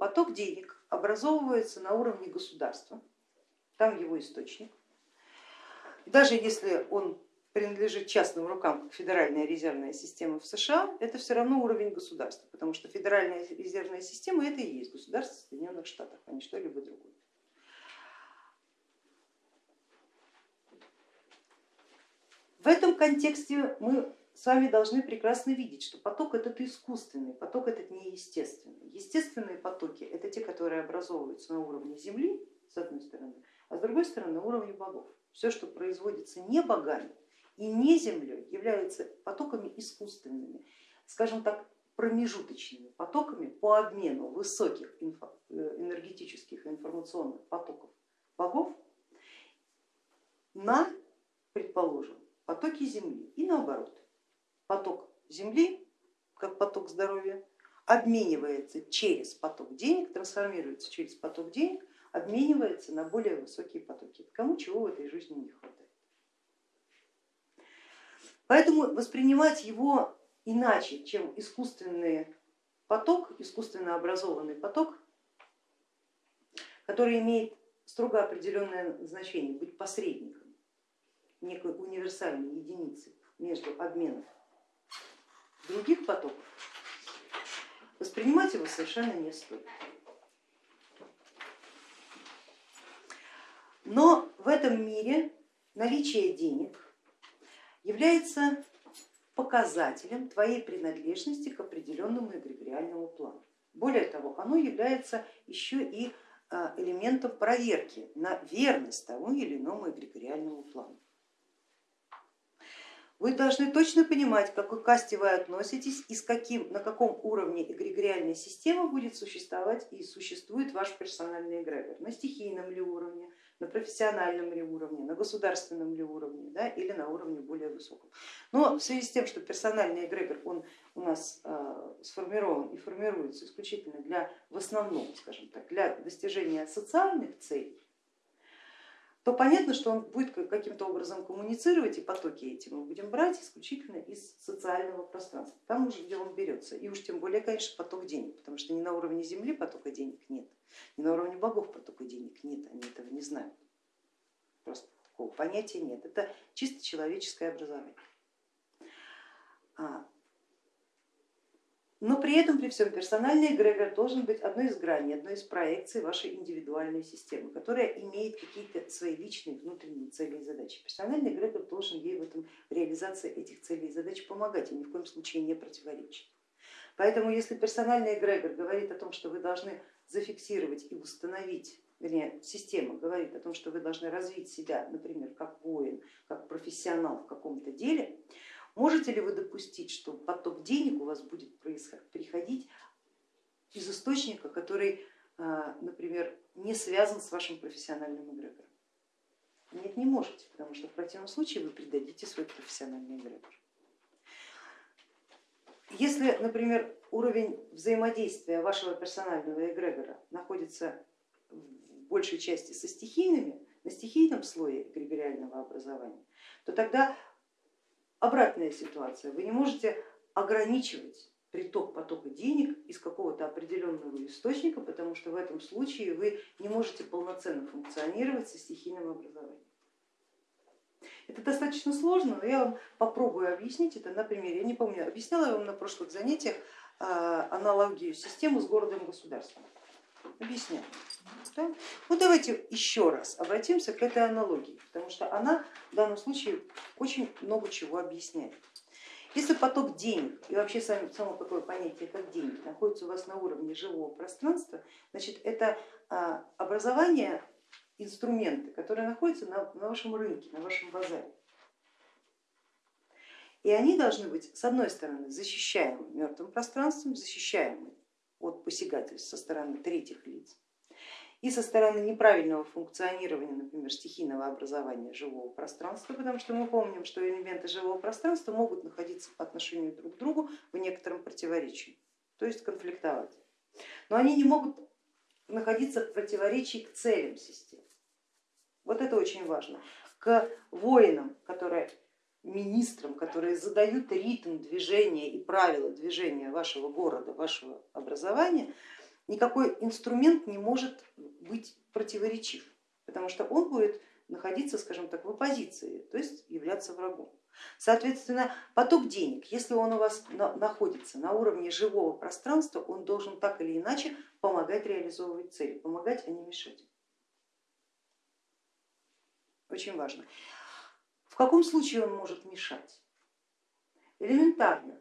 поток денег образовывается на уровне государства, там его источник. Даже если он принадлежит частным рукам, как Федеральная резервная система в США, это все равно уровень государства, потому что Федеральная резервная система это и есть государство Соединенных Штатов, а не что-либо другое. В этом контексте мы с вами должны прекрасно видеть, что поток этот искусственный, поток этот неестественный. Естественные потоки это те, которые образовываются на уровне Земли, с одной стороны, а с другой стороны на уровне богов. Все, что производится не богами и не Землей, являются потоками искусственными, скажем так, промежуточными потоками по обмену высоких э, энергетических и информационных потоков богов на, предположим, потоки Земли и наоборот поток земли, как поток здоровья, обменивается через поток денег, трансформируется через поток денег, обменивается на более высокие потоки. Кому чего в этой жизни не хватает. Поэтому воспринимать его иначе, чем искусственный поток, искусственно образованный поток, который имеет строго определенное значение, быть посредником, некой универсальной единицей между обменом других потоков, воспринимать его совершенно не стоит. Но в этом мире наличие денег является показателем твоей принадлежности к определенному эгрегориальному плану. Более того, оно является еще и а, элементом проверки на верность тому или иному эгрегориальному плану. Вы должны точно понимать, к какой касте вы относитесь и с каким, на каком уровне эгрегориальной системы будет существовать и существует ваш персональный эгрегор. На стихийном ли уровне, на профессиональном ли уровне, на государственном ли уровне да, или на уровне более высоком. Но в связи с тем, что персональный эгрегор он у нас э, сформирован и формируется исключительно для, в основном, скажем так, для достижения социальных целей, то понятно, что он будет каким-то образом коммуницировать, и потоки эти мы будем брать исключительно из социального пространства, там уже где он берется, и уж тем более, конечно, поток денег, потому что ни на уровне Земли потока денег нет, ни на уровне богов потока денег нет, они этого не знают, просто такого понятия нет, это чисто человеческое образование. Но при этом, при всем, персональный эгрегор должен быть одной из граней, одной из проекций вашей индивидуальной системы, которая имеет какие-то свои личные внутренние цели и задачи. Персональный эгрегор должен ей в этом реализации этих целей и задач помогать и ни в коем случае не противоречить. Поэтому если персональный эгрегор говорит о том, что вы должны зафиксировать и установить, вернее, система говорит о том, что вы должны развить себя, например, как воин, как профессионал в каком-то деле, Можете ли вы допустить, что поток денег у вас будет приходить из источника, который, а, например, не связан с вашим профессиональным эгрегором? Нет, не можете, потому что в противном случае вы предадите свой профессиональный эгрегор. Если, например, уровень взаимодействия вашего персонального эгрегора находится в большей части со стихийными, на стихийном слое эгрегориального образования, то тогда обратная ситуация. Вы не можете ограничивать приток потока денег из какого-то определенного источника, потому что в этом случае вы не можете полноценно функционировать со стихийным образованием. Это достаточно сложно, но я вам попробую объяснить это на примере. Я не помню, объясняла я вам на прошлых занятиях а, аналогию системы с городом-государством. Объясняю. Да? Ну давайте еще раз обратимся к этой аналогии, потому что она в данном случае очень много чего объясняет. Если поток денег и вообще само такое понятие, как деньги, находится у вас на уровне живого пространства, значит это а, образование, инструменты, которые находятся на, на вашем рынке, на вашем базаре. И они должны быть, с одной стороны, защищаемы мертвым пространством, защищаемы от посягательств со стороны третьих лиц и со стороны неправильного функционирования, например, стихийного образования живого пространства, потому что мы помним, что элементы живого пространства могут находиться по отношению друг к другу в некотором противоречии, то есть конфликтовать. Но они не могут находиться в противоречии к целям системы. Вот это очень важно. К воинам, которые министрам, которые задают ритм движения и правила движения вашего города, вашего образования, никакой инструмент не может быть противоречив, потому что он будет находиться, скажем так, в оппозиции, то есть являться врагом. Соответственно, поток денег, если он у вас находится на уровне живого пространства, он должен так или иначе помогать реализовывать цели, помогать, а не мешать. Очень важно. Каком случае он может мешать? Элементарно,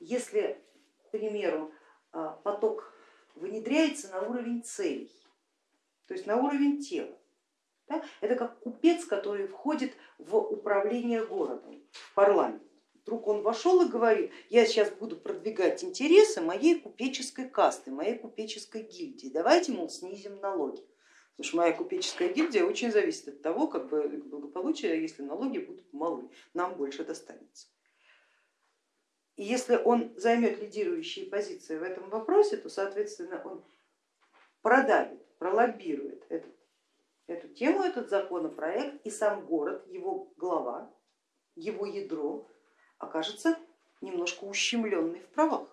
если, к примеру, а, поток внедряется на уровень целей, то есть на уровень тела, да? Это как купец, который входит в управление городом, в парламент. Вдруг он вошел и говорит, я сейчас буду продвигать интересы моей купеческой касты, моей купеческой гильдии, давайте, мол, снизим налоги. Потому что моя купеческая гильдия очень зависит от того, как бы благополучие, если налоги будут малы, нам больше достанется. И если он займет лидирующие позиции в этом вопросе, то, соответственно, он продавит, пролоббирует этот эту тему, этот законопроект, и сам город, его глава, его ядро окажется немножко ущемленный в правах.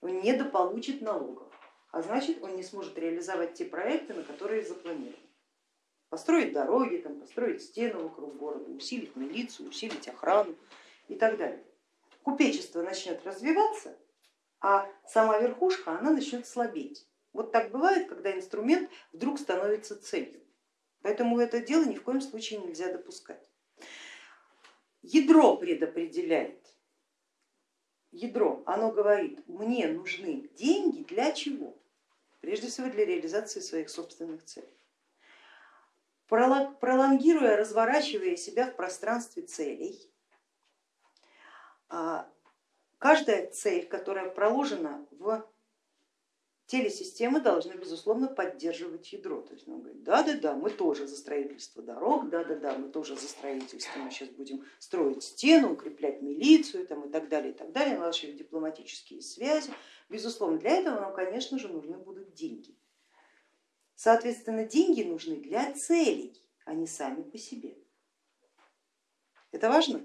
Он недополучит налогов, а значит он не сможет реализовать те проекты, на которые запланированы. Построить дороги, там, построить стены вокруг города, усилить милицию, усилить охрану и так далее. Купечество начнет развиваться, а сама верхушка она начнет слабеть. Вот так бывает, когда инструмент вдруг становится целью. Поэтому это дело ни в коем случае нельзя допускать. Ядро предопределяет. Ядро, оно говорит, мне нужны деньги для чего? Прежде всего для реализации своих собственных целей. Пролонгируя, разворачивая себя в пространстве целей, а, каждая цель, которая проложена в телесистемы должны безусловно поддерживать ядро. То есть он говорит, да-да-да, мы тоже за строительство дорог, да-да-да, мы тоже за строительство, мы сейчас будем строить стену, укреплять милицию там, и так далее, и так далее, налаживать дипломатические связи. Безусловно, для этого нам, конечно же, нужны будут деньги. Соответственно, деньги нужны для целей, а не сами по себе. Это важно?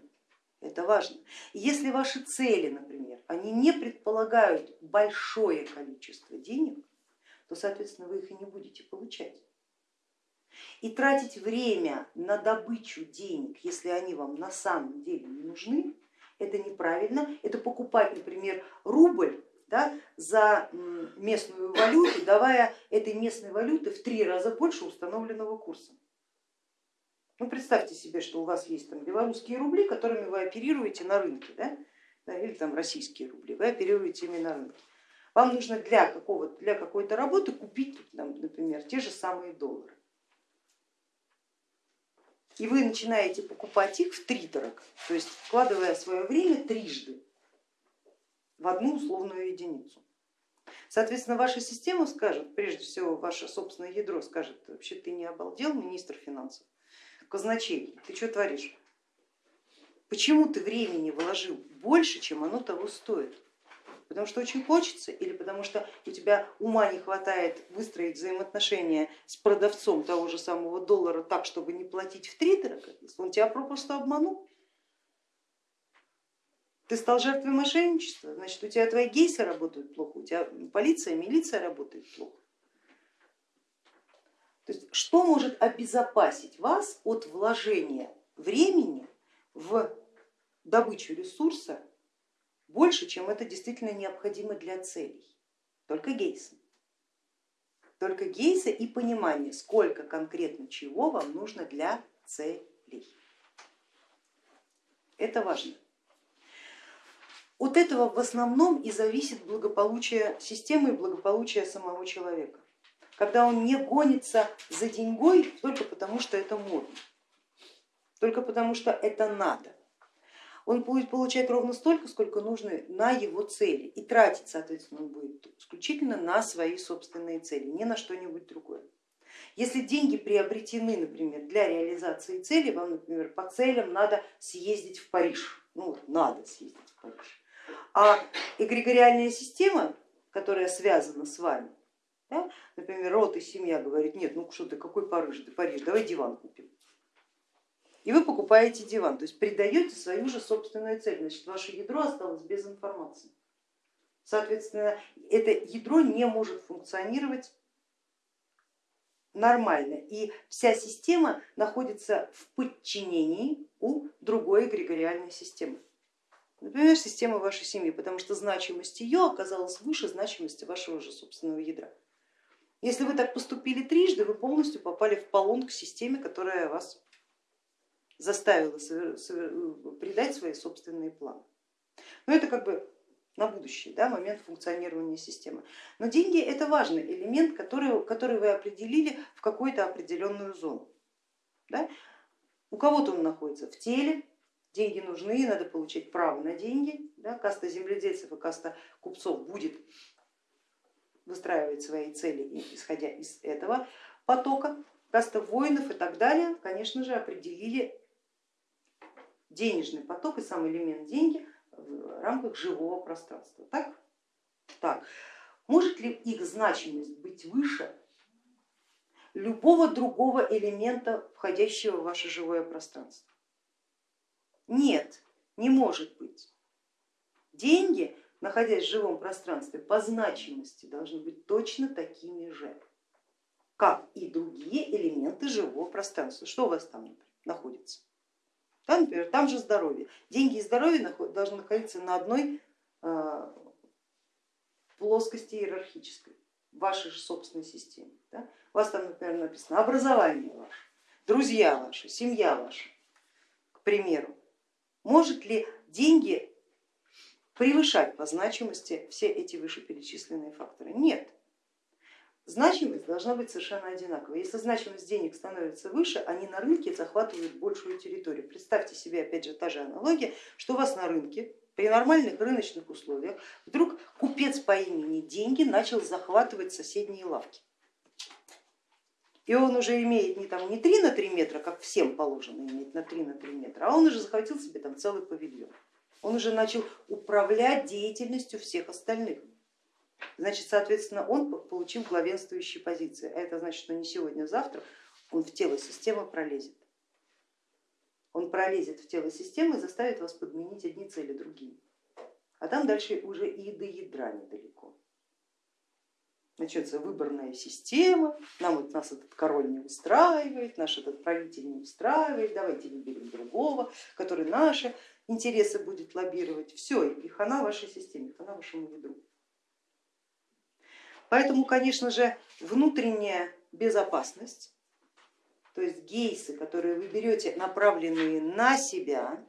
Это важно. Если ваши цели, например, они не предполагают большое количество денег, то, соответственно, вы их и не будете получать. И тратить время на добычу денег, если они вам на самом деле не нужны, это неправильно. Это покупать, например, рубль да, за местную валюту, давая этой местной валюты в три раза больше установленного курса. Ну, представьте себе, что у вас есть там белорусские рубли, которыми вы оперируете на рынке, да? или там российские рубли, вы оперируете ими на рынке. Вам нужно для, какого, для какой-то работы купить, там, например, те же самые доллары. И вы начинаете покупать их в три дорого, то есть вкладывая свое время трижды в одну условную единицу. Соответственно, ваша система скажет, прежде всего ваше собственное ядро скажет, вообще ты не обалдел, министр финансов, казначей, ты что творишь? Почему ты времени вложил больше, чем оно того стоит? Потому что очень хочется или потому что у тебя ума не хватает выстроить взаимоотношения с продавцом того же самого доллара так, чтобы не платить в три дорого, если он тебя просто обманул? Ты стал жертвой мошенничества, значит у тебя твои гейсы работают плохо, у тебя полиция, милиция работает плохо. То есть что может обезопасить вас от вложения времени в добычу ресурса больше, чем это действительно необходимо для целей? Только гейсы. Только гейсы и понимание, сколько конкретно чего вам нужно для целей. Это важно. От этого в основном и зависит благополучие системы и благополучие самого человека когда он не гонится за деньгой только потому, что это модно, только потому, что это надо. Он будет получать ровно столько, сколько нужно на его цели и тратить, соответственно, он будет исключительно на свои собственные цели, не на что-нибудь другое. Если деньги приобретены, например, для реализации цели, вам, например, по целям надо съездить в Париж, ну надо съездить в Париж, а эгрегориальная система, которая связана с вами, да? Например, род и семья говорит, нет, ну что ты, какой Париж, Париж, давай диван купим. И вы покупаете диван, то есть придаете свою же собственную цель, значит ваше ядро осталось без информации. Соответственно, это ядро не может функционировать нормально, и вся система находится в подчинении у другой эгрегориальной системы. Например, система вашей семьи, потому что значимость ее оказалась выше значимости вашего же собственного ядра. Если вы так поступили трижды, вы полностью попали в полон к системе, которая вас заставила придать свои собственные планы. Но это как бы на будущее, да, момент функционирования системы. Но деньги это важный элемент, который, который вы определили в какую-то определенную зону. Да? У кого-то он находится в теле, деньги нужны, надо получать право на деньги. Да? Каста земледельцев и каста купцов будет выстраивать свои цели, исходя из этого потока. Каста воинов и так далее, конечно же, определили денежный поток и сам элемент деньги в рамках живого пространства. Так? Так. Может ли их значимость быть выше любого другого элемента, входящего в ваше живое пространство? Нет, не может быть. Деньги, находясь в живом пространстве, по значимости должны быть точно такими же, как и другие элементы живого пространства. Что у вас там находится? Там, например, там же здоровье. Деньги и здоровье должны находиться на одной а, плоскости иерархической, вашей же собственной системе. Да? У вас там, например, написано образование ваше, друзья ваши, семья ваша, к примеру. Может ли деньги превышать по значимости все эти вышеперечисленные факторы? Нет. Значимость должна быть совершенно одинаковой. Если значимость денег становится выше, они на рынке захватывают большую территорию. Представьте себе, опять же, та же аналогия, что у вас на рынке при нормальных рыночных условиях вдруг купец по имени Деньги начал захватывать соседние лавки. И он уже имеет не, там, не 3 на 3 метра, как всем положено иметь на 3 на 3 метра, а он уже захватил себе там целый павильон. Он уже начал управлять деятельностью всех остальных. Значит, соответственно, он получил главенствующие позиции, а это значит, что не сегодня, а завтра он в тело системы пролезет. Он пролезет в тело системы и заставит вас подменить одни цели другими. А там дальше уже и до ядра недалеко начнется выборная система, нам вот нас этот король не устраивает, наш этот правитель не устраивает, давайте выберем другого, который наши интересы будет лоббировать. Все, и хана вашей системе, хана вашему ядру. Поэтому, конечно же, внутренняя безопасность, то есть гейсы, которые вы берете, направленные на себя,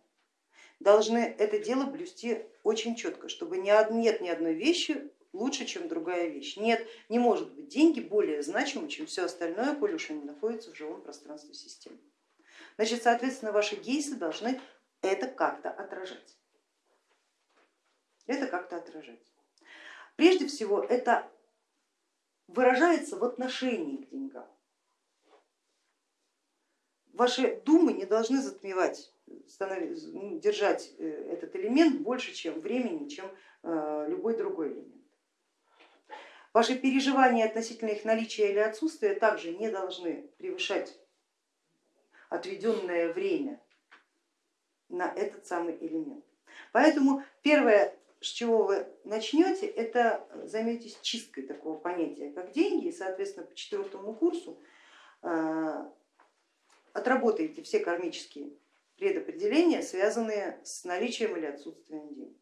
должны это дело блюсти очень четко, чтобы нет ни одной вещи лучше, чем другая вещь. Нет, не может быть деньги более значимы, чем все остальное, коль уж они находятся в живом пространстве системы. Значит, соответственно, ваши гейсы должны это как-то отражать. Это как-то отражать. Прежде всего, это выражается в отношении к деньгам. Ваши думы не должны затмевать, держать э, этот элемент больше, чем времени, чем э, любой другой элемент. Ваши переживания относительно их наличия или отсутствия также не должны превышать отведенное время на этот самый элемент. Поэтому первое, с чего вы начнете, это займитесь чисткой такого понятия, как деньги, и, соответственно, по четвертому курсу э, отработаете все кармические предопределения, связанные с наличием или отсутствием денег.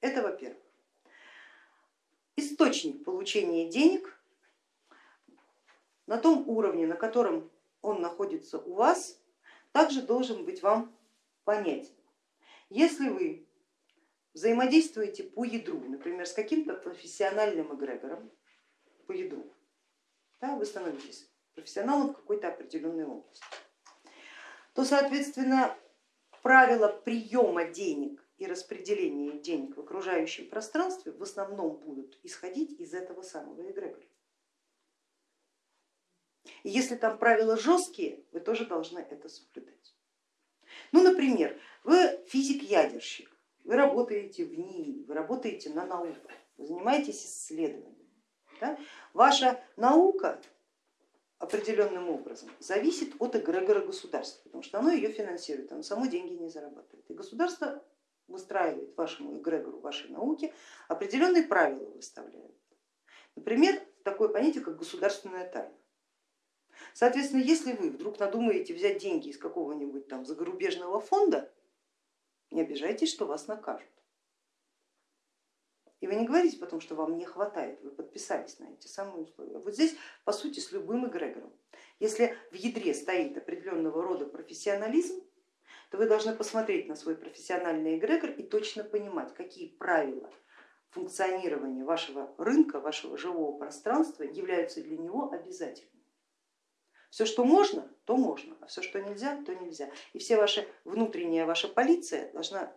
Это во-первых источник получения денег на том уровне, на котором он находится у вас, также должен быть вам понятен. Если вы взаимодействуете по ядру, например, с каким-то профессиональным эгрегором по ядру, да, вы становитесь профессионалом в какой-то определенной области, то, соответственно, правила приема денег и распределение денег в окружающем пространстве в основном будут исходить из этого самого эгрегора. И если там правила жесткие, вы тоже должны это соблюдать. Ну, например, вы физик-ядерщик, вы работаете в НИИ, вы работаете на науку, вы занимаетесь исследованием. Да? Ваша наука определенным образом зависит от эгрегора государства, потому что оно ее финансирует, оно само деньги не зарабатывает. И государство выстраивает вашему эгрегору вашей науки, определенные правила выставляет. Например, такое понятие, как государственная тайна. Соответственно, если вы вдруг надумаете взять деньги из какого-нибудь там загорубежного фонда, не обижайтесь, что вас накажут. И вы не говорите потом, что вам не хватает, вы подписались на эти самые условия. Вот здесь, по сути, с любым эгрегором. Если в ядре стоит определенного рода профессионализм, то вы должны посмотреть на свой профессиональный эгрегор и точно понимать, какие правила функционирования вашего рынка, вашего живого пространства являются для него обязательными. Все, что можно, то можно, а все, что нельзя, то нельзя. И все ваши внутренняя ваша полиция должна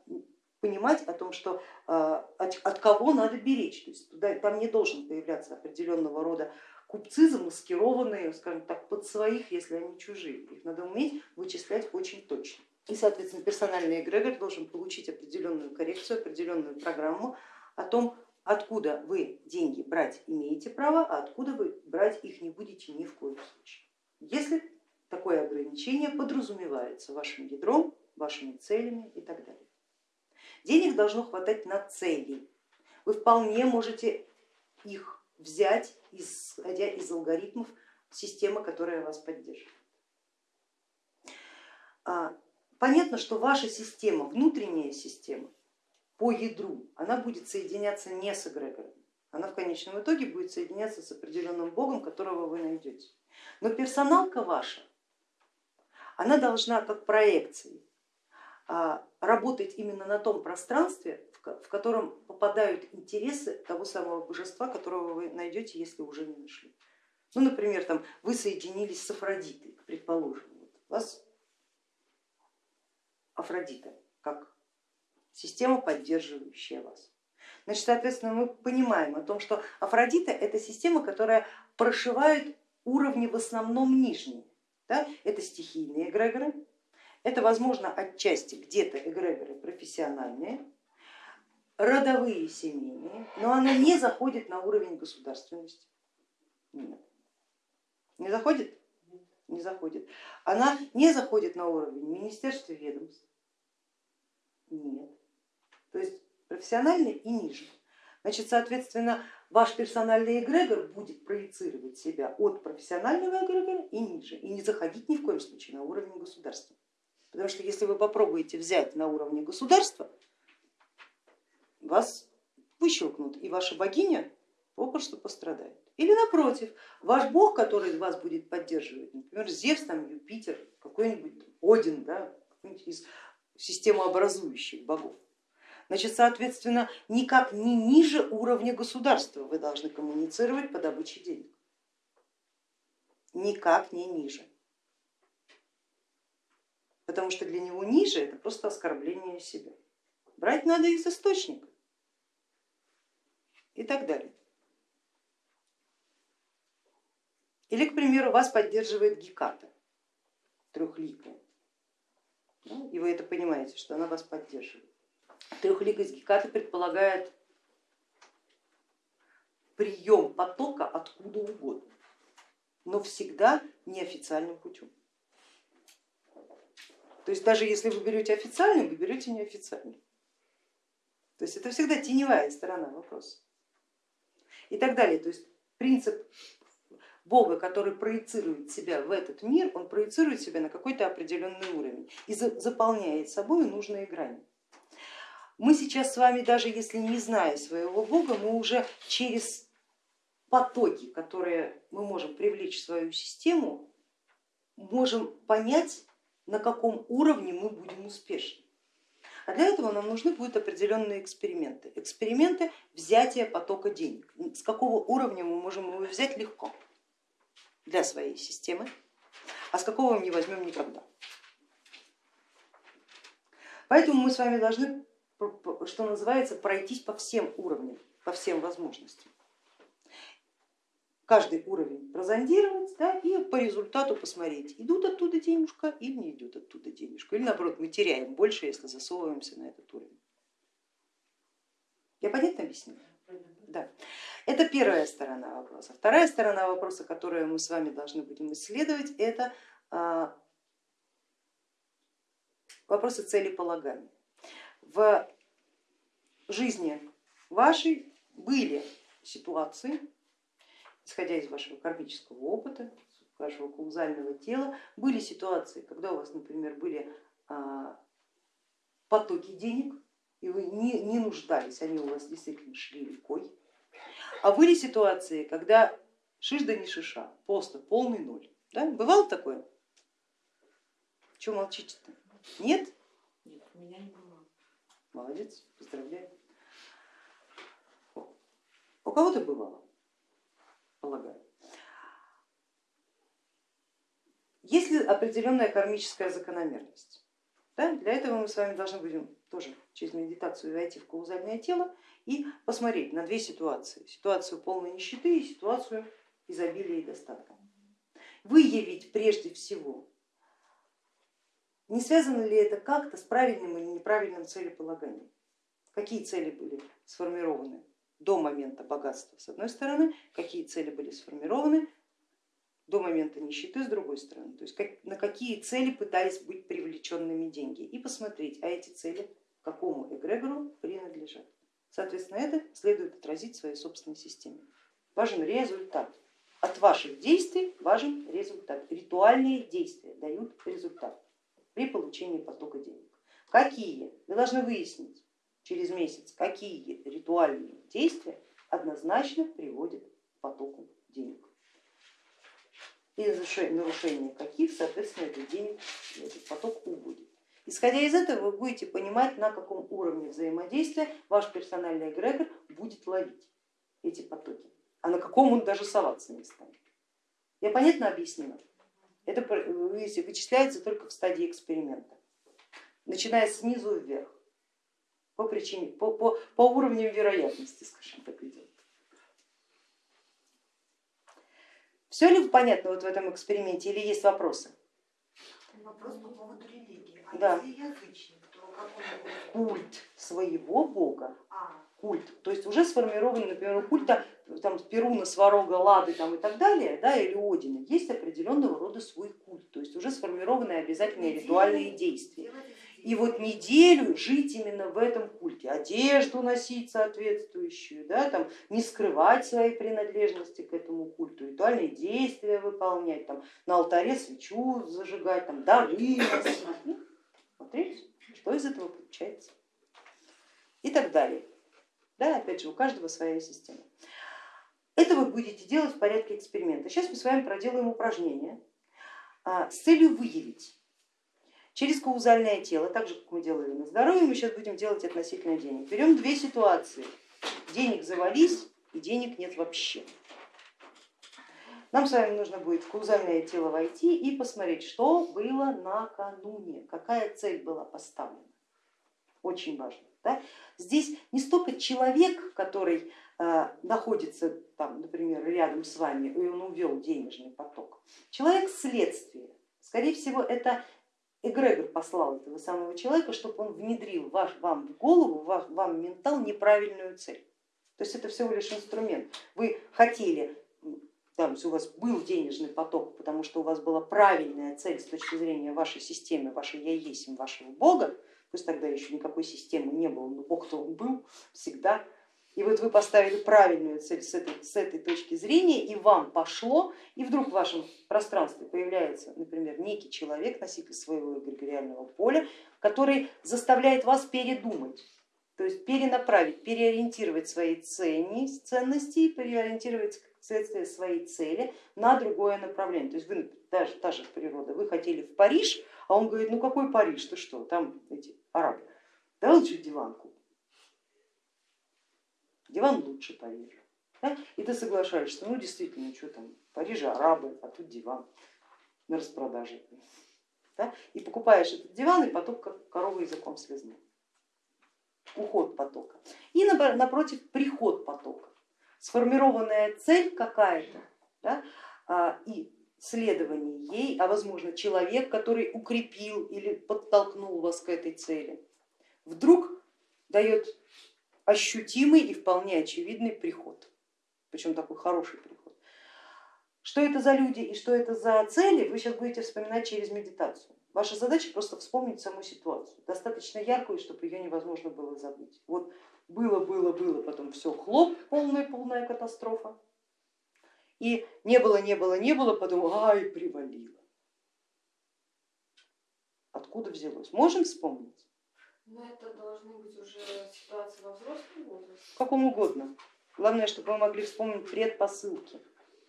понимать о том, что а, от, от кого надо беречь. То есть туда, там не должен появляться определенного рода купцы, замаскированные, скажем так, под своих, если они чужие. Их надо уметь вычислять очень точно. И, соответственно, персональный эгрегор должен получить определенную коррекцию, определенную программу о том, откуда вы деньги брать имеете право, а откуда вы брать их не будете ни в коем случае. Если такое ограничение подразумевается вашим ядром, вашими целями и так далее. Денег должно хватать на цели. Вы вполне можете их взять, исходя из алгоритмов системы, которая вас поддерживает. А, понятно, что ваша система, внутренняя система по ядру, она будет соединяться не с эгрегором, она в конечном итоге будет соединяться с определенным богом, которого вы найдете. Но персоналка ваша, она должна как проекции а, работать именно на том пространстве, в котором попадают интересы того самого божества, которого вы найдете, если уже не нашли. Ну, например, там, вы соединились с Афродитой, предположим, у вас Афродита как система, поддерживающая вас. Значит, соответственно, мы понимаем о том, что Афродита это система, которая прошивает уровни в основном нижние. Да? Это стихийные эгрегоры, это, возможно, отчасти где-то эгрегоры профессиональные, родовые семейные, но она не заходит на уровень государственности. Нет. Не заходит? Не заходит. Она не заходит на уровень министерства ведомств. Нет. То есть профессиональный и ниже. Значит, соответственно, ваш персональный эгрегор будет проецировать себя от профессионального эгрегора и ниже, и не заходить ни в коем случае на уровень государства. Потому что если вы попробуете взять на уровне государства, вас выщелкнут, и ваша богиня попросту пострадает. Или напротив, ваш бог, который вас будет поддерживать, например, Зевс, там, Юпитер, какой-нибудь Один, да, из системообразующих богов. Значит, соответственно, никак не ниже уровня государства вы должны коммуницировать по добыче денег. Никак не ниже потому что для него ниже это просто оскорбление себя. Брать надо из источника и так далее. Или, к примеру, вас поддерживает Геката, трехликая, и вы это понимаете, что она вас поддерживает. Трехликость Гекаты предполагает прием потока откуда угодно, но всегда неофициальным путем. То есть даже если вы берете официальную, вы берете неофициальную. То есть это всегда теневая сторона вопроса. И так далее. То есть принцип Бога, который проецирует себя в этот мир, он проецирует себя на какой-то определенный уровень и заполняет собой нужные грани. Мы сейчас с вами, даже если не зная своего Бога, мы уже через потоки, которые мы можем привлечь в свою систему, можем понять, на каком уровне мы будем успешны. А для этого нам нужны будут определенные эксперименты. Эксперименты взятия потока денег. С какого уровня мы можем его взять легко для своей системы, а с какого мы не возьмем никогда. Поэтому мы с вами должны, что называется, пройтись по всем уровням, по всем возможностям каждый уровень прозондировать да, и по результату посмотреть, идут оттуда денежка или не идет оттуда денежка, или наоборот мы теряем больше, если засовываемся на этот уровень. Я понятно объяснила? Да. Это первая сторона вопроса. Вторая сторона вопроса, которую мы с вами должны будем исследовать, это а, вопросы целеполагания. В жизни вашей были ситуации, исходя из вашего кармического опыта, вашего каузального тела, были ситуации, когда у вас, например, были а, потоки денег, и вы не, нуждались, они у вас действительно шли рекой. А были ситуации, когда шиш да не шиша, просто полный ноль. Да? Бывало такое? Чего молчите-то? Нет? Нет, у меня не. Молодец, поздравляю. У кого-то бывало, полагаю. Есть ли определенная кармическая закономерность? Да? Для этого мы с вами должны будем тоже через медитацию войти в каузальное тело и посмотреть на две ситуации. Ситуацию полной нищеты и ситуацию изобилия и достатка. Выявить прежде всего, не связано ли это как-то с правильным или неправильным целеполаганием. Какие цели были сформированы до момента богатства с одной стороны, какие цели были сформированы до момента нищеты с другой стороны, то есть как, на какие цели пытались быть привлеченными деньги и посмотреть, а эти цели какому эгрегору принадлежат. Соответственно, это следует отразить в своей собственной системе. Важен результат. От ваших действий важен результат. Ритуальные действия дают результат при получении потока денег. Какие? Вы должны выяснить через месяц, какие ритуальные действия однозначно приводят к потоку денег и нарушение каких, соответственно, этот денег, этот поток убудет. Исходя из этого, вы будете понимать, на каком уровне взаимодействия ваш персональный эгрегор будет ловить эти потоки, а на каком он даже соваться не станет. Я понятно объяснила? Это вычисляется только в стадии эксперимента, начиная снизу вверх, по, причине, по, по, по уровням вероятности, скажем так, идет. Все ли понятно вот в этом эксперименте или есть вопросы? Вопрос по поводу религии. А да. если язычник, то Культ своего бога. А. Культ. То есть уже сформирован, например, культа там, Перуна, Сварога, Лады там, и так далее, да, или Одина, есть определенного рода свой культ, то есть уже сформированные обязательные ритуальные действия и вот неделю жить именно в этом культе, одежду носить соответствующую, да, там, не скрывать свои принадлежности к этому культу, ритуальные действия выполнять, там, на алтаре свечу зажигать, там, дары носить. Ну, смотрите, что из этого получается. И так далее. Да, опять же, у каждого своя система. Это вы будете делать в порядке эксперимента. Сейчас мы с вами проделаем упражнение а, с целью выявить, через каузальное тело, так же как мы делали на здоровье, мы сейчас будем делать относительно денег. Берем две ситуации, денег завались и денег нет вообще. Нам с вами нужно будет в каузальное тело войти и посмотреть, что было накануне, какая цель была поставлена. Очень важно. Да? Здесь не столько человек, который э, находится, там, например, рядом с вами, и он увел денежный поток. Человек следствие. Скорее всего, это эгрегор послал этого самого человека, чтобы он внедрил ваш, вам в голову, ваш, вам в ментал неправильную цель. То есть это всего лишь инструмент. Вы хотели, там, у вас был денежный поток, потому что у вас была правильная цель с точки зрения вашей системы, вашей я есть, вашего бога, пусть тогда еще никакой системы не было, но бог-то он был всегда, и вот вы поставили правильную цель с этой, с этой точки зрения, и вам пошло, и вдруг в вашем пространстве появляется, например, некий человек, носитель своего эгрегориального поля, который заставляет вас передумать, то есть перенаправить, переориентировать свои ценности, переориентировать следствие своей цели на другое направление. То есть вы, даже та же природа, вы хотели в Париж, а он говорит, ну какой Париж, ты что, там эти арабы, да лучше диван купим диван лучше Парижа. Да? И ты соглашаешься, ну действительно, что там, Париж арабы, а тут диван на распродаже. Да? И покупаешь этот диван, и поток корова языком слезну. Уход потока. И напротив приход потока. Сформированная цель какая-то да? А, и следование ей, а возможно человек, который укрепил или подтолкнул вас к этой цели, вдруг дает ощутимый и вполне очевидный приход, причем такой хороший приход. Что это за люди и что это за цели, вы сейчас будете вспоминать через медитацию. Ваша задача просто вспомнить саму ситуацию, достаточно яркую, чтобы ее невозможно было забыть. Вот было, было, было, потом все хлоп, полная, полная катастрофа. И не было, не было, не было, потом ай, привалило. Откуда взялось? Можем вспомнить? Но это должны быть уже ситуации во взрослом возрасте. В каком угодно. Главное, чтобы вы могли вспомнить предпосылки.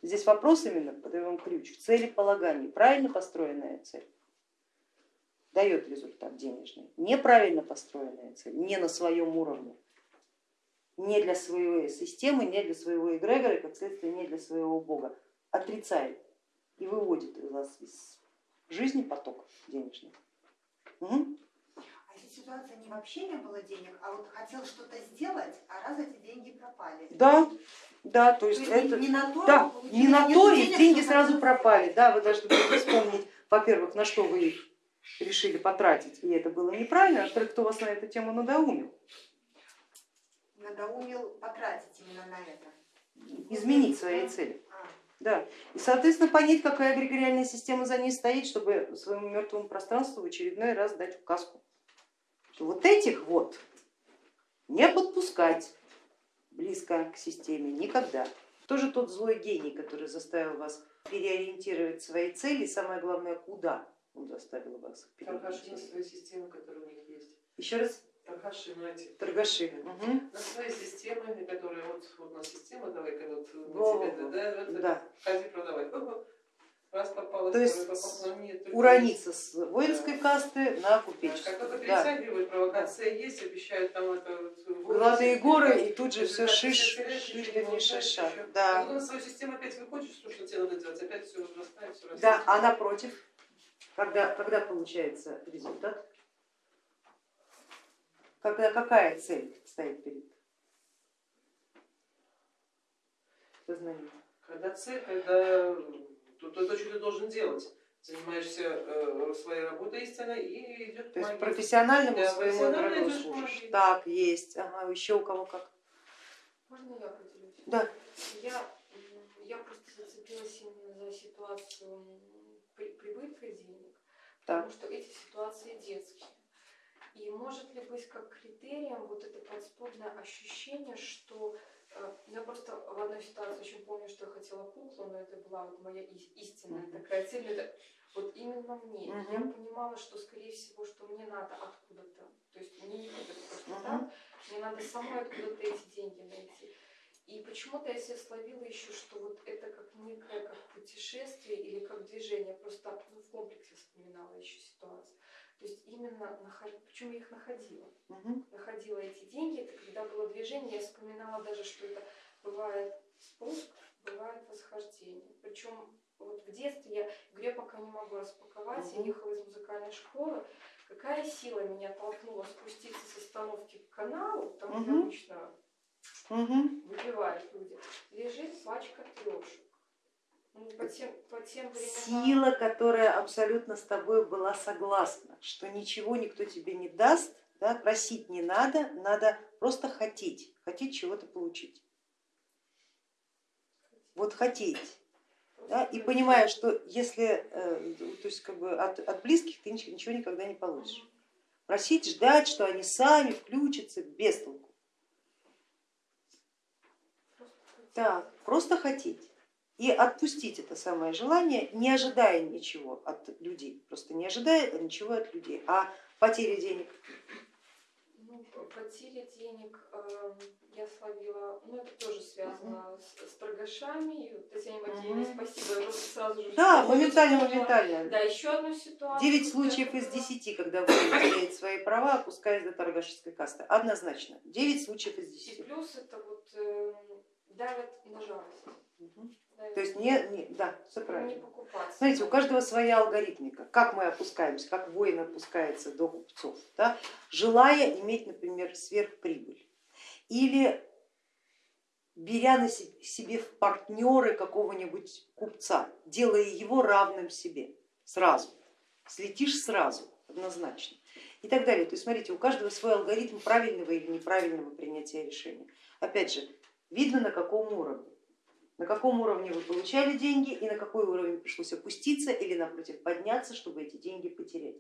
Здесь вопрос именно, подаю вам ключ, в цели полагания. Правильно построенная цель дает результат денежный. Неправильно построенная цель, не на своем уровне, не для своей системы, не для своего эгрегора, как следствие не для своего бога, отрицает и выводит из вас из жизни поток денежный. Угу. А если ситуация не вообще не было денег, а вот хотел что-то сделать, а раз эти деньги пропали. Да, да, то есть, То есть это, не на то, да, не на то, и денег, деньги сразу пропали. Да, вы должны будете вспомнить, во-первых, на что вы их решили потратить, и это было неправильно, а во-вторых, кто вас на эту тему надоумил, Надоумил потратить именно на это. изменить свои цели. А, Да. И, соответственно, понять, какая эгрегориальная система за ней стоит, чтобы своему мертвому пространству в очередной раз дать указку. Что вот этих вот не подпускать близко к системе никогда. Тоже тот злой гений, который заставил вас переориентировать свои цели, и самое главное, куда он заставил вас их переориентировать. свои системы, которые у них есть. Еще раз, Торгаши, ну эти. торгаши. Мгм. На свои системы, которые вот, вот у нас система, давай-ка вот Во, тебе, да, это, Да. ходи продавай. Раз попалось, То есть попался, нет, только Урониться с воинской касты на Да, купеческую. Как только Да. перетягивают, провокация есть, обещают там это... вот, Золотые горы и тут же все шиш, шиш, да не шиша. Да. потом на свою систему опять выходишь, что, что тебе надо делать, опять все возрастает, все растет. Да, а напротив, когда, когда получается результат, когда какая цель стоит перед сознанием? Когда цель, когда то, то, то, что ты должен делать. Занимаешься э, своей работой истинной и идет То есть профессиональному Да, своему к служишь. Так, есть. Ага, еще у кого как. Можно я поделюсь? Да. Я, я просто зацепилась именно за ситуацию прибытка денег, Так. потому что эти ситуации детские. И может ли быть как критерием вот это подспудное ощущение, что э, я просто в одной ситуации очень помню, что я хотела куклу, но это была вот моя ис- истинная такая цель, это вот именно мне. И Я Мгм. понимала, что скорее всего, что мне надо откуда-то, то есть мне не будет просто Мгм. так, мне надо самой откуда-то эти деньги найти. И почему-то я себя словила еще, что вот это как некое как путешествие или как движение, просто ну, в комплексе вспоминала еще ситуацию. То есть именно, нахож- почему я их находила? Мгм. Находила эти деньги, это когда было движение, я вспоминала даже, что это бывает спуск, бывает восхождение. Причем вот в детстве я, говорю, я пока не могу распаковать, я Мгм. ехала из музыкальной школы, какая сила меня толкнула спуститься с остановки к каналу, там Мгм. обычно Мгм. выпивают люди, лежит пачка трешек. Ну, по тем, по тем временам... Сила, которая абсолютно с тобой была согласна, что ничего никто тебе не даст, да, просить не надо, надо просто хотеть, хотеть чего-то получить. Вот хотеть. Да, и понимая, что если э, то есть как бы от, от близких ты ничего, ничего никогда не получишь. Просить, ждать, что они сами включатся, без толку. Так, просто хотеть и отпустить это самое желание, не ожидая ничего от людей, просто не ожидая ничего от людей, а потери денег. Ну, потери денег э, я словила, ну это тоже связано с, с торгашами. И Татьяне Макеевне Мгм. спасибо, я просто сразу же... Да, моментально, моментально. Да, еще одну ситуацию. Девять случаев из десяти, когда вы теряете свои права, опускаясь до торгашеской касты. Однозначно. Девять случаев из И десяти. плюс это вот э, давят на жалость. Мгм. То есть не, не, да, все правильно. Смотрите, у каждого своя алгоритмика, как мы опускаемся, как воин опускается до купцов, да? желая иметь, например, сверхприбыль или беря на се- себе в партнеры какого-нибудь купца, делая его равным себе сразу, слетишь сразу, однозначно и так далее. То есть смотрите, у каждого свой алгоритм правильного или неправильного принятия решения. Опять же, видно на каком уровне. На каком уровне вы получали деньги и на какой уровень пришлось опуститься или напротив подняться, чтобы эти деньги потерять.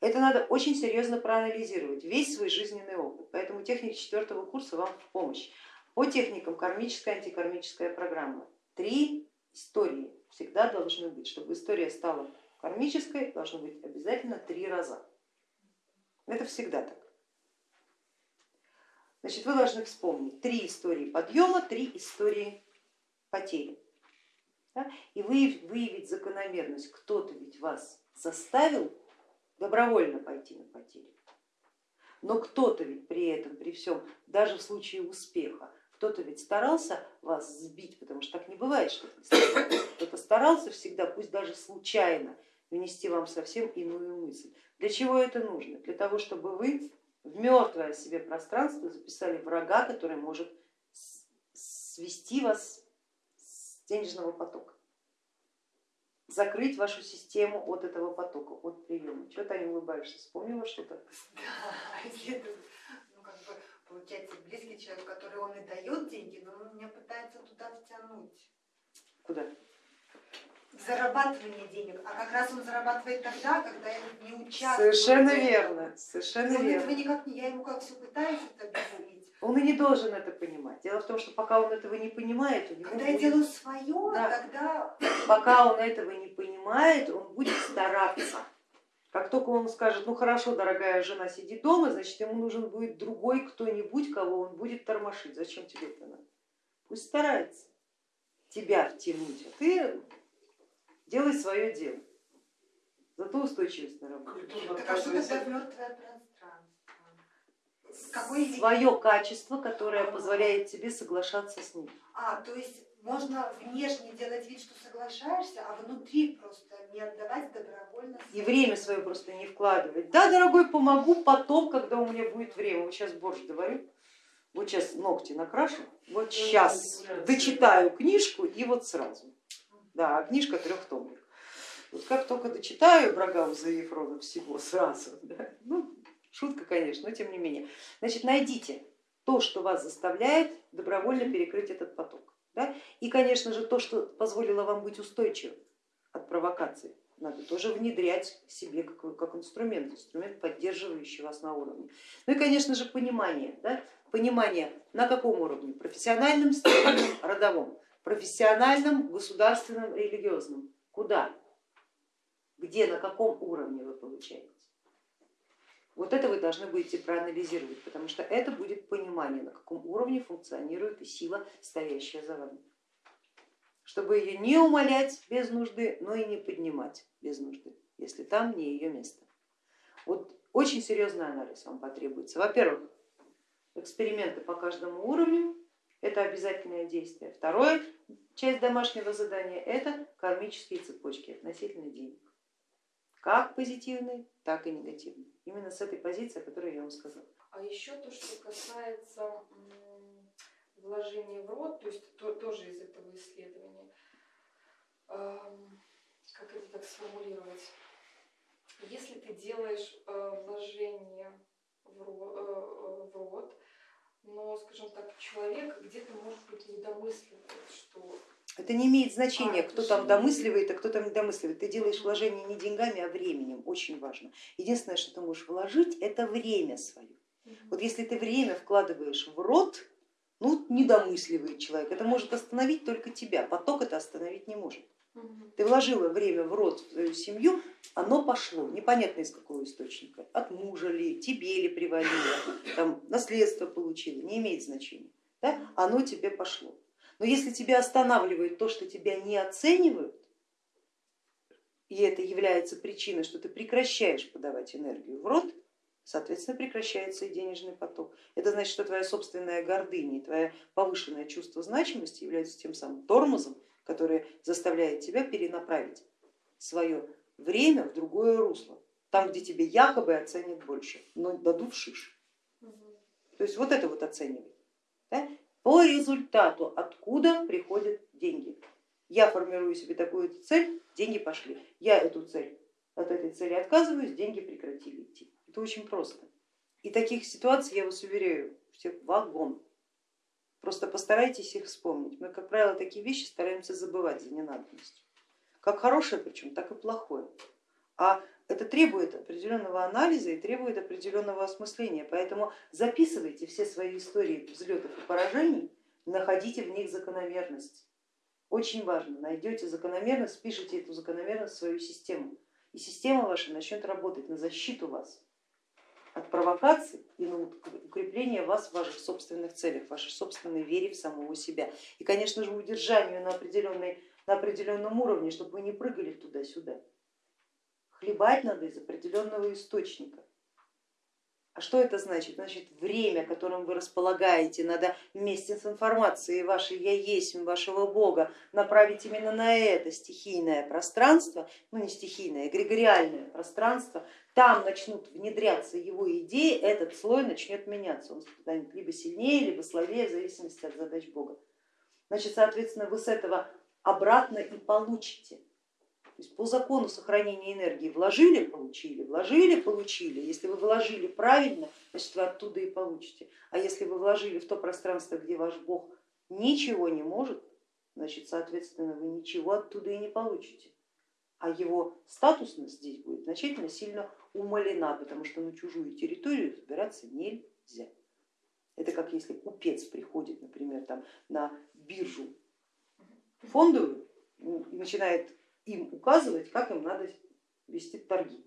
Это надо очень серьезно проанализировать, весь свой жизненный опыт. Поэтому техники четвертого курса вам в помощь. По техникам кармическая, антикармическая программа. Три истории всегда должны быть. Чтобы история стала кармической, должно быть обязательно три раза. Это всегда так. Значит, вы должны вспомнить три истории подъема, три истории потери. Да? И выявить, выявить закономерность. Кто-то ведь вас заставил добровольно пойти на потери. Но кто-то ведь при этом, при всем, даже в случае успеха, кто-то ведь старался вас сбить, потому что так не бывает, что кто-то старался всегда, пусть даже случайно, внести вам совсем иную мысль. Для чего это нужно? Для того, чтобы вы в мертвое себе пространство записали врага, который может свести вас денежного потока, закрыть вашу систему от этого потока, от приема. Чего ты не улыбаешься? Вспомнила что-то? Да, ну как бы получается близкий человек, который он и дает деньги, но он меня пытается туда втянуть. Куда? зарабатывание денег, а как раз он зарабатывает тогда, когда я не участвую. Совершенно верно, совершенно он верно. этого никак не, я ему как все пытаюсь это объяснить. Он и не должен это понимать. Дело в том, что пока он этого не понимает, у него Когда будет... я делаю свое, Да. тогда пока он этого не понимает, он будет стараться. Как только он скажет, ну хорошо, дорогая жена, сиди дома, значит ему нужен будет другой кто-нибудь, кого он будет тормошить. Зачем тебе это надо? Пусть старается тебя втянуть, а ты делай свое дело. Зато устойчивость на работе. Культурно так а что тогда мертвое пространство? Какой? Свое качество, которое позволяет тебе соглашаться с ним. А, то есть можно внешне делать вид, что соглашаешься, а внутри просто не отдавать добровольно. И время свое просто не вкладывать. Да, дорогой, помогу потом, когда у меня будет время. Вот сейчас борщ доварю, вот сейчас ногти накрашу, вот сейчас дочитаю книжку и вот сразу. Да, а книжка трехтомник. Вот как только дочитаю Брагауза и Ефрона всего сразу, да, ну, шутка, конечно, но тем не менее. Значит, найдите то, что вас заставляет добровольно перекрыть этот поток. Да? И, конечно же, то, что позволило вам быть устойчивым от провокаций, надо тоже внедрять себе как, как инструмент, инструмент, поддерживающий вас на уровне. Ну и, конечно же, понимание. Да? Понимание на каком уровне? Профессиональном, стихийном, родовом, профессиональном, государственном, религиозном. Куда? Где, на каком уровне вы получаете? Вот это вы должны будете проанализировать, потому что это будет понимание, на каком уровне функционирует и сила, стоящая за вами. Чтобы ее не умолять без нужды, но и не поднимать без нужды, если там не ее место. Вот очень серьезный анализ вам потребуется. Во-первых, эксперименты по каждому уровню, это обязательное действие. Второе, часть домашнего задания, это кармические цепочки относительно денег. Как позитивные, так и негативные. Именно с этой позиции, о которой я вам сказала. А еще то, что касается вложения в рот, то есть то- тоже из этого исследования, Эм, как это так сформулировать? Если ты делаешь э, вложение в ро- э, э, рот, но, скажем так, человек где-то, может быть, недомысливает, что Это не имеет значения, А, кто там же- домысливает, а кто там не домысливает. Ты делаешь вложение не деньгами, а временем, очень важно. Единственное, что ты можешь вложить, это время свое. Вот если ты время вкладываешь в рот, ну не домысливает человек, это может остановить только тебя, поток это остановить не может. Ты вложила время в рот в свою семью, оно пошло, непонятно из какого источника, от мужа ли, тебе ли привалило, там, наследство получила, не имеет значения, да? оно тебе пошло. Но если тебя останавливает то, что тебя не оценивают, и это является причиной, что ты прекращаешь подавать энергию в рот, соответственно прекращается и денежный поток. Это значит, что твоя собственная гордыня и твое повышенное чувство значимости являются тем самым тормозом, который заставляет тебя перенаправить свое время в другое русло, там, где тебе якобы оценят больше, но дадут шиш. То есть вот это вот оценивай. да? По результату, откуда приходят деньги. Я формирую себе такую цель, деньги пошли. Я эту цель от этой цели отказываюсь, деньги прекратили идти. Это очень просто. И таких ситуаций, я вас уверяю, всех вагон. Просто постарайтесь их вспомнить. Мы, как правило, такие вещи стараемся забывать за ненадобностью. Как хорошее причем, так и плохое. А это требует определенного анализа и требует определенного осмысления, поэтому записывайте все свои истории взлетов и поражений, находите в них закономерность. Очень важно, найдете закономерность, спишите эту закономерность в свою систему, и система ваша начнет работать на защиту вас от провокаций и на укрепление вас в ваших собственных целях, в вашей собственной вере в самого себя. И, конечно же, удержанию на, определенной, на определенном уровне, чтобы вы не прыгали туда-сюда. Хлебать надо из определенного источника. А что это значит? Значит, время, которым вы располагаете, надо вместе с информацией вашей я есть, вашего Бога направить именно на это стихийное пространство, ну не стихийное, эгрегориальное пространство, там начнут внедряться его идеи, этот слой начнет меняться, он станет либо сильнее, либо слабее, в зависимости от задач Бога. Значит, соответственно, вы с этого обратно и получите. То есть по закону сохранения энергии вложили, получили, вложили, получили. Если вы вложили правильно, значит вы оттуда и получите. А если вы вложили в то пространство, где ваш Бог ничего не может, значит, соответственно, вы ничего оттуда и не получите. А его статусность здесь будет значительно сильно умалена, потому что на чужую территорию забираться нельзя. Это как если купец приходит, например, там, на биржу фондовую и начинает им указывать, как им надо вести торги,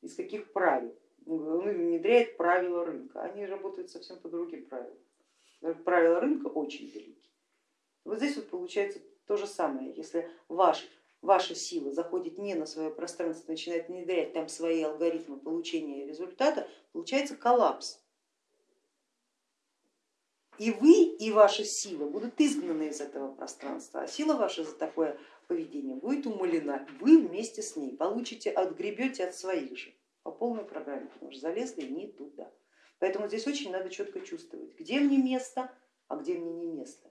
из каких правил. Он внедряет правила рынка, они работают совсем по другим правилам. Правила рынка очень велики. Вот здесь вот получается то же самое, если ваш, ваша сила заходит не на свое пространство, начинает внедрять там свои алгоритмы получения результата, получается коллапс. И вы, и ваша сила будут изгнаны из этого пространства, а сила ваша за такое поведение будет умалена, вы вместе с ней получите, отгребете от своих же по полной программе, потому что залезли не туда. Поэтому здесь очень надо четко чувствовать, где мне место, а где мне не место.